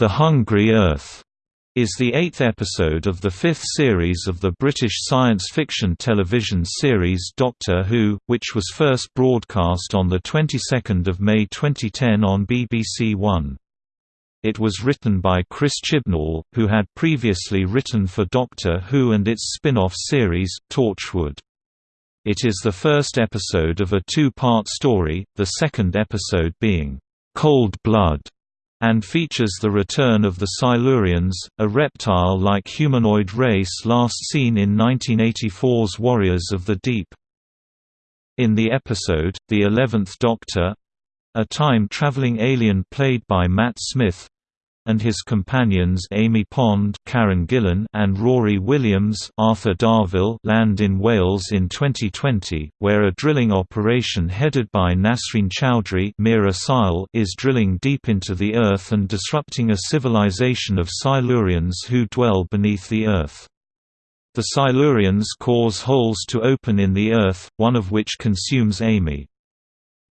The Hungry Earth is the eighth episode of the fifth series of the British science fiction television series Doctor Who, which was first broadcast on the 22nd of May 2010 on BBC One. It was written by Chris Chibnall, who had previously written for Doctor Who and its spin-off series, Torchwood. It is the first episode of a two-part story, the second episode being, "'Cold Blood' and features the return of the Silurians, a reptile-like humanoid race last seen in 1984's Warriors of the Deep. In the episode, The Eleventh Doctor—a time-traveling alien played by Matt Smith, and his companions Amy Pond, Karen Gillan, and Rory Williams, Arthur Darvill, land in Wales in 2020, where a drilling operation headed by Nasreen Chowdhury, Meera Syal, is drilling deep into the earth and disrupting a civilization of Silurians who dwell beneath the earth. The Silurians cause holes to open in the earth, one of which consumes Amy.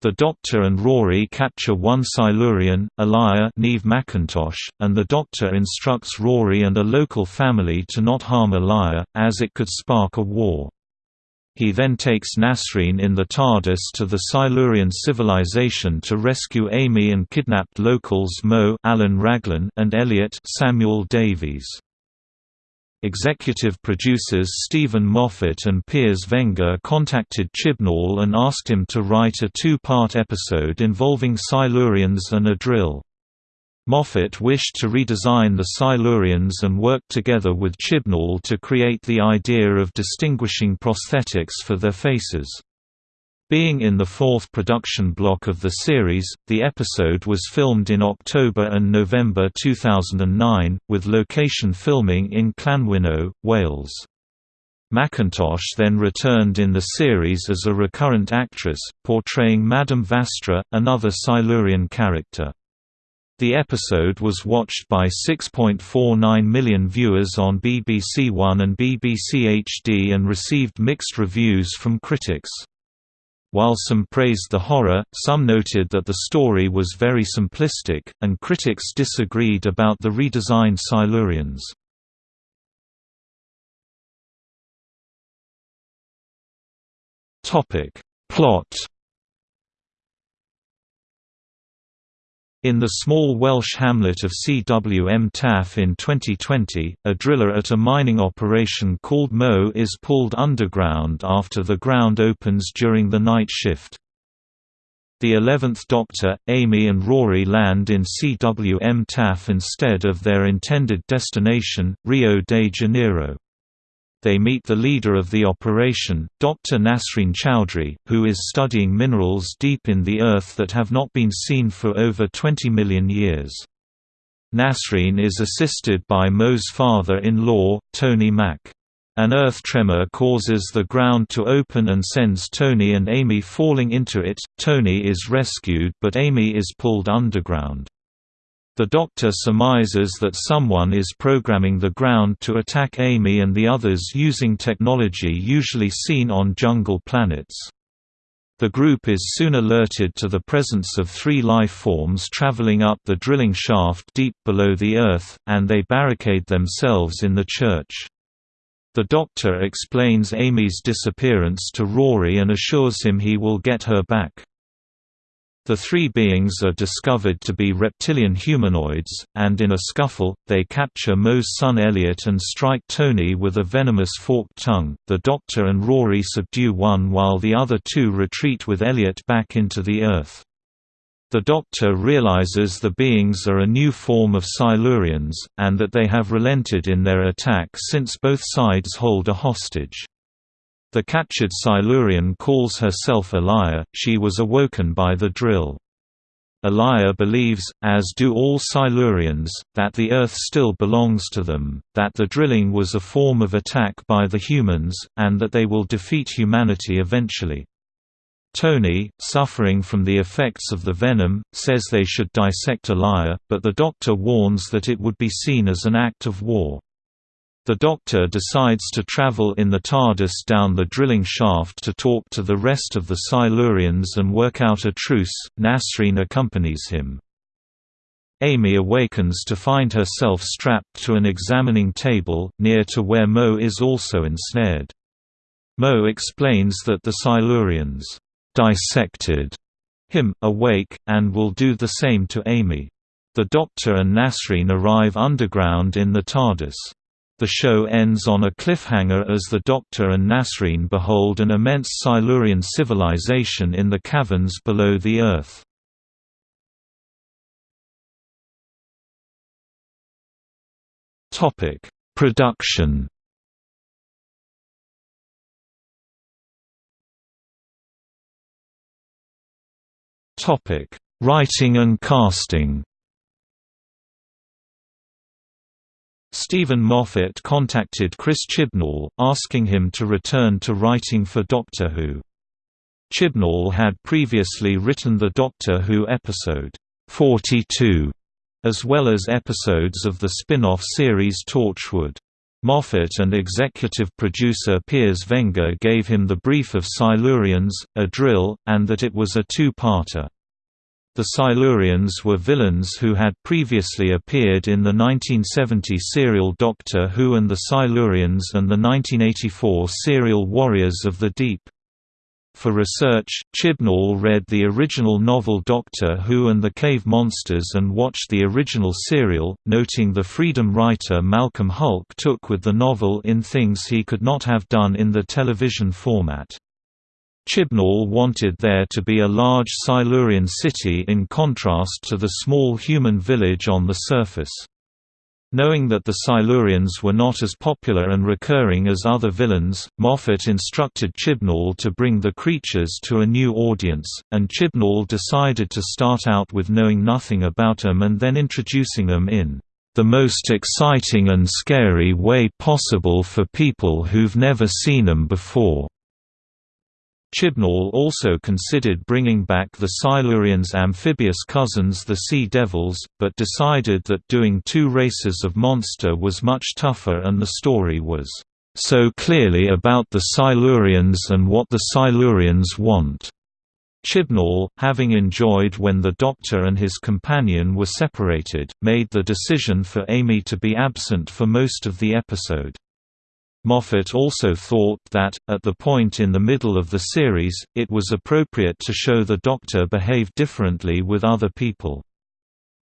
The Doctor and Rory capture one Silurian, Elia Neve McIntosh, and the Doctor instructs Rory and a local family to not harm Elia, as it could spark a war. He then takes Nasreen in the TARDIS to the Silurian civilization to rescue Amy and kidnapped locals Mo Alun Raglan and Elliot Samuel Davies. Executive producers Steven Moffat and Piers Wenger contacted Chibnall and asked him to write a two-part episode involving Silurians and a drill. Moffat wished to redesign the Silurians and worked together with Chibnall to create the idea of distinguishing prosthetics for their faces. Being in the fourth production block of the series, the episode was filmed in October and November 2009, with location filming in Llanwynno, Wales. McIntosh then returned in the series as a recurrent actress, portraying Madame Vastra, another Silurian character. The episode was watched by 6.49 million viewers on BBC One and BBC HD and received mixed reviews from critics. While some praised the horror, some noted that the story was very simplistic, and critics disagreed about the redesigned Silurians. Plot In the small Welsh hamlet of Cwmtaff in 2020, a driller at a mining operation called Mo is pulled underground after the ground opens during the night shift. The Eleventh Doctor, Amy and Rory land in Cwmtaff instead of their intended destination, Rio de Janeiro. They meet the leader of the operation, Dr. Nasreen Chowdhury, who is studying minerals deep in the earth that have not been seen for over 20 million years. Nasreen is assisted by Mo's father-in-law, Tony Mack. An earth tremor causes the ground to open and sends Tony and Amy falling into it. Tony is rescued but Amy is pulled underground. The Doctor surmises that someone is programming the ground to attack Amy and the others using technology usually seen on jungle planets. The group is soon alerted to the presence of three life forms traveling up the drilling shaft deep below the Earth, and they barricade themselves in the church. The Doctor explains Amy's disappearance to Rory and assures him he will get her back. The three beings are discovered to be reptilian humanoids, and in a scuffle, they capture Mo's son Elliot and strike Tony with a venomous forked tongue. The Doctor and Rory subdue one while the other two retreat with Elliot back into the Earth. The Doctor realizes the beings are a new form of Silurians, and that they have relented in their attack since both sides hold a hostage. The captured Silurian calls herself Elia, she was awoken by the drill. Elia believes, as do all Silurians, that the Earth still belongs to them, that the drilling was a form of attack by the humans, and that they will defeat humanity eventually. Tony, suffering from the effects of the venom, says they should dissect Elia, but the doctor warns that it would be seen as an act of war. The Doctor decides to travel in the TARDIS down the drilling shaft to talk to the rest of the Silurians and work out a truce. Nasreen accompanies him. Amy awakens to find herself strapped to an examining table, near to where Mo is also ensnared. Mo explains that the Silurians dissected him, awake, and will do the same to Amy. The Doctor and Nasreen arrive underground in the TARDIS. The show ends on a cliffhanger as the Doctor and Nasreen behold an immense Silurian civilization in the caverns below the Earth. Topic: Production. Topic: Writing and casting. Steven Moffat contacted Chris Chibnall, asking him to return to writing for Doctor Who. Chibnall had previously written the Doctor Who episode, 42, as well as episodes of the spin-off series Torchwood. Moffat and executive producer Piers Wenger gave him the brief of Silurians, a drill, and that it was a two-parter. The Silurians were villains who had previously appeared in the 1970 serial Doctor Who and the Silurians and the 1984 serial Warriors of the Deep. For research, Chibnall read the original novel Doctor Who and the Cave Monsters and watched the original serial, noting the freedom writer Malcolm Hulke took with the novel in things he could not have done in the television format. Chibnall wanted there to be a large Silurian city in contrast to the small human village on the surface. Knowing that the Silurians were not as popular and recurring as other villains, Moffat instructed Chibnall to bring the creatures to a new audience, and Chibnall decided to start out with knowing nothing about them and then introducing them in the most exciting and scary way possible for people who've never seen them before. Chibnall also considered bringing back the Silurians' amphibious cousins the Sea Devils, but decided that doing two races of monster was much tougher and the story was so clearly about the Silurians and what the Silurians want. Chibnall, having enjoyed when the Doctor and his companion were separated, made the decision for Amy to be absent for most of the episode. Moffat also thought that, at the point in the middle of the series, it was appropriate to show the Doctor behave differently with other people.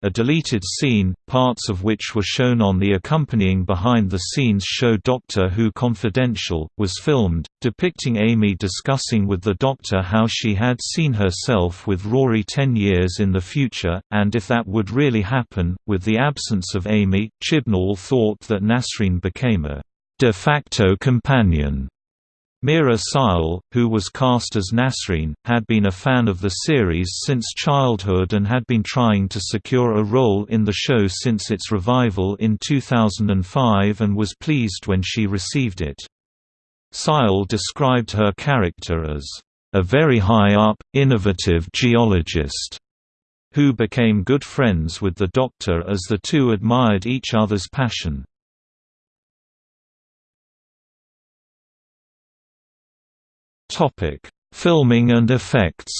A deleted scene, parts of which were shown on the accompanying behind-the-scenes show Doctor Who Confidential, was filmed, depicting Amy discussing with the Doctor how she had seen herself with Rory ten years in the future, and if that would really happen. With the absence of Amy, Chibnall thought that Nasreen became a de facto companion. Meera Syal, who was cast as Nasreen, had been a fan of the series since childhood and had been trying to secure a role in the show since its revival in 2005 and was pleased when she received it. Syal described her character as, "...a very high-up, innovative geologist." who became good friends with the Doctor as the two admired each other's passion. Topic: Filming and effects.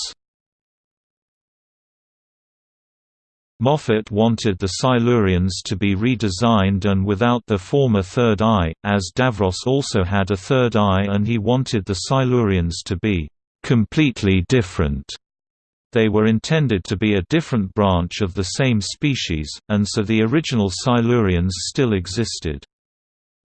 Moffat wanted the Silurians to be redesigned and without their former third eye, as Davros also had a third eye and he wanted the Silurians to be completely different. They were intended to be a different branch of the same species, and so the original Silurians still existed.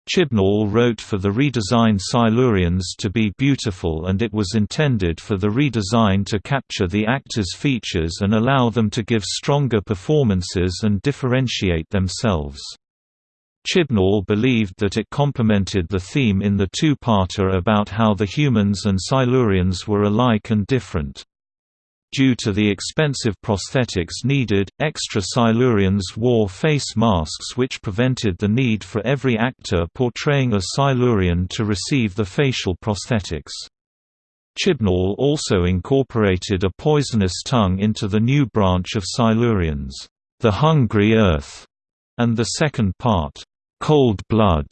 Chibnall wrote for the redesigned Silurians to be beautiful and it was intended for the redesign to capture the actors' features and allow them to give stronger performances and differentiate themselves. Chibnall believed that it complemented the theme in the two-parter about how the humans and Silurians were alike and different. Due to the expensive prosthetics needed, extra Silurians wore face masks which prevented the need for every actor portraying a Silurian to receive the facial prosthetics. Chibnall also incorporated a poisonous tongue into the new branch of Silurians, the Hungry Earth, and the second part, Cold Blood,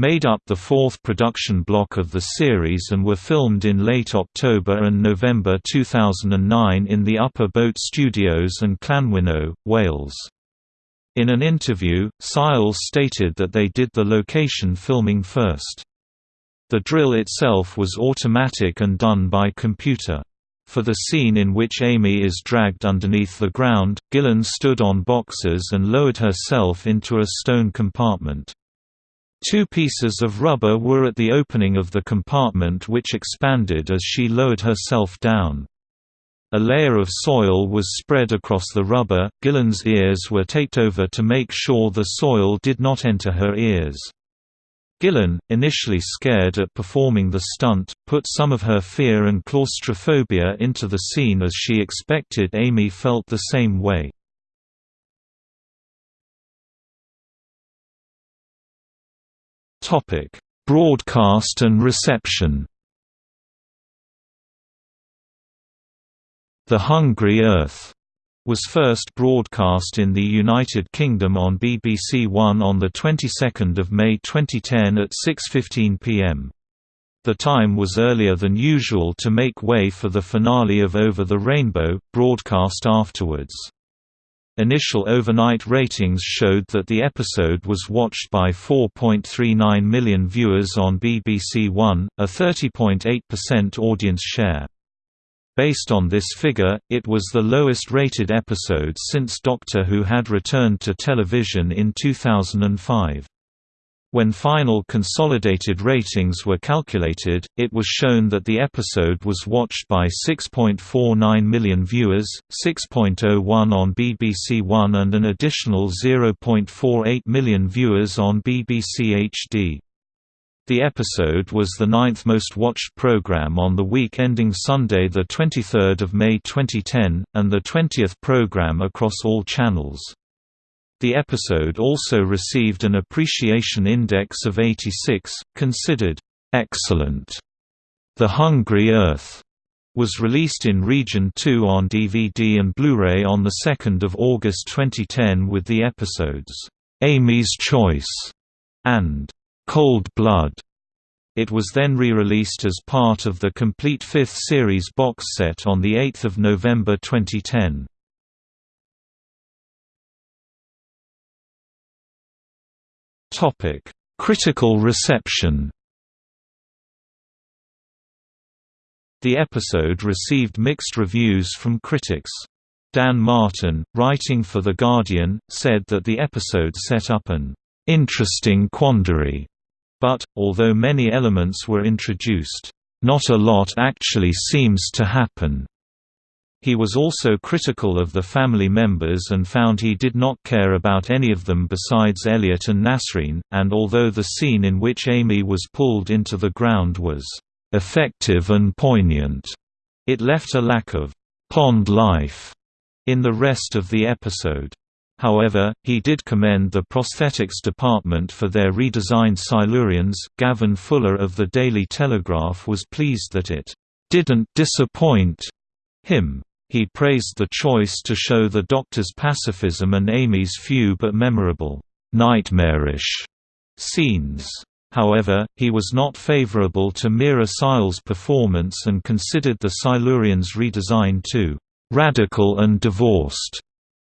made up the fourth production block of the series and were filmed in late October and November 2009 in the Upper Boat Studios and Llanwynno, Wales. In an interview, Syal stated that they did the location filming first. The drill itself was automatic and done by computer. For the scene in which Amy is dragged underneath the ground, Gillan stood on boxes and lowered herself into a stone compartment. Two pieces of rubber were at the opening of the compartment which expanded as she lowered herself down. A layer of soil was spread across the rubber, Gillan's ears were taped over to make sure the soil did not enter her ears. Gillan, initially scared at performing the stunt, put some of her fear and claustrophobia into the scene as she expected Amy felt the same way. Broadcast and reception The Hungry Earth was first broadcast in the United Kingdom on BBC One on the 22nd of May 2010 at 6:15 p.m. The time was earlier than usual to make way for the finale of Over the Rainbow, broadcast afterwards. Initial overnight ratings showed that the episode was watched by 4.39 million viewers on BBC One, a 30.8% audience share. Based on this figure, it was the lowest-rated episode since Doctor Who had returned to television in 2005. When final consolidated ratings were calculated, it was shown that the episode was watched by 6.49 million viewers, 6.01 on BBC One and an additional 0.48 million viewers on BBC HD. The episode was the ninth most watched program on the week ending Sunday 23 May 2010, and the 20th program across all channels. The episode also received an appreciation index of 86, considered excellent. The Hungry Earth was released in Region 2 on DVD and Blu-ray on 2 August 2010 with the episodes, "'Amy's Choice' and Cold Blood. It was then re-released as part of the complete fifth series box set on 8 November 2010. Critical reception The episode received mixed reviews from critics. Dan Martin, writing for The Guardian, said that the episode set up an interesting quandary but, although many elements were introduced, not a lot actually seems to happen. He was also critical of the family members and found he did not care about any of them besides Elliot and Nasreen, and although the scene in which Amy was pulled into the ground was effective and poignant, it left a lack of pond life in the rest of the episode. However, he did commend the prosthetics department for their redesigned Silurians. Gavin Fuller of the Daily Telegraph was pleased that it didn't disappoint him. He praised the choice to show the Doctor's pacifism and Amy's few but memorable, nightmarish scenes. However, he was not favorable to Meera Syal's performance and considered the Silurians' redesign too radical and divorced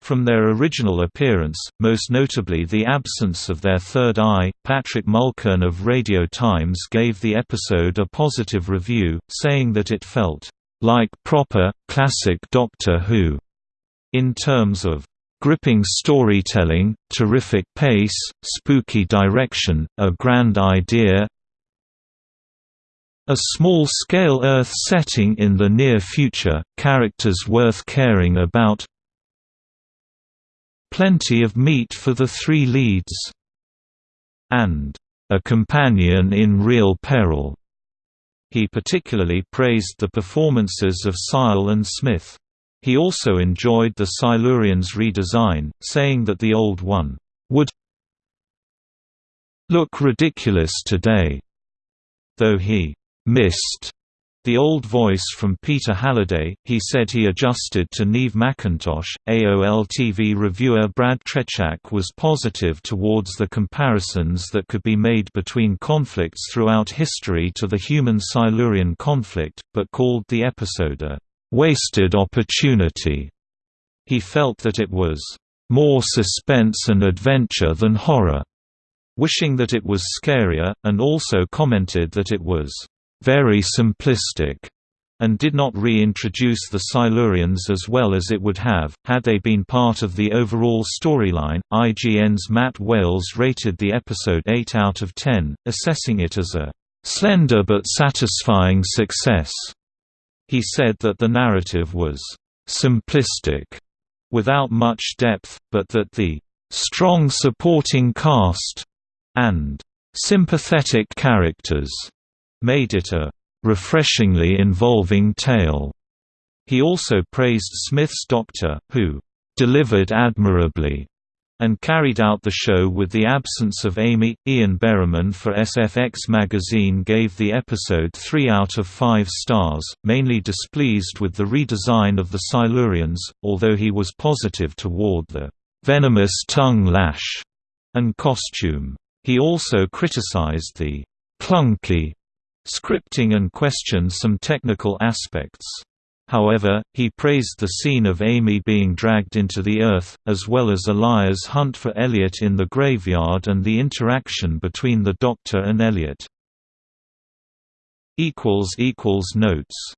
from their original appearance, most notably the absence of their third eye, Patrick Mulkern of Radio Times gave the episode a positive review, saying that it felt like proper, classic Doctor Who, in terms of gripping storytelling, terrific pace, spooky direction, a grand idea, a small-scale Earth setting in the near future, characters worth caring about, plenty of meat for the three leads, and a companion in real peril. He particularly praised the performances of Syal and Smith. He also enjoyed the Silurians' redesign, saying that the old one would look ridiculous today, though he missed the old voice from Peter Halliday, he said he adjusted to Neve McIntosh. AOL TV reviewer Brad Trechak was positive towards the comparisons that could be made between conflicts throughout history to the human-Silurian conflict, but called the episode a wasted opportunity. He felt that it was more suspense and adventure than horror, wishing that it was scarier, and also commented that it was very simplistic and did not reintroduce the Silurians as well as it would have, had they been part of the overall storyline. IGN's Matt Wales rated the episode 8 out of 10, assessing it as a slender but satisfying success. He said that the narrative was simplistic, without much depth, but that the strong supporting cast and sympathetic characters made it a refreshingly involving tale. He also praised Smith's Doctor, who delivered admirably and carried out the show with the absence of Amy. Ian Berriman for SFX magazine gave the episode 3 out of 5 stars, mainly displeased with the redesign of the Silurians, although he was positive toward the venomous tongue lash and costume. He also criticized the clunky scripting and questioned some technical aspects. However, he praised the scene of Amy being dragged into the earth, as well as Elia's hunt for Elliot in the graveyard and the interaction between the Doctor and Elliot. Notes